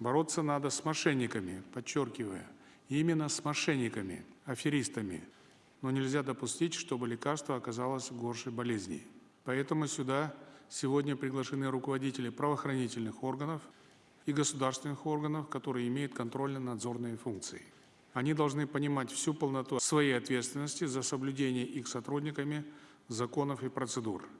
Бороться надо с мошенниками, подчеркивая, именно с мошенниками, аферистами. Но нельзя допустить, чтобы лекарство оказалось горшей болезней. Поэтому сюда сегодня приглашены руководители правоохранительных органов и государственных органов, которые имеют контрольно-надзорные функции. Они должны понимать всю полноту своей ответственности за соблюдение их сотрудниками законов и процедур.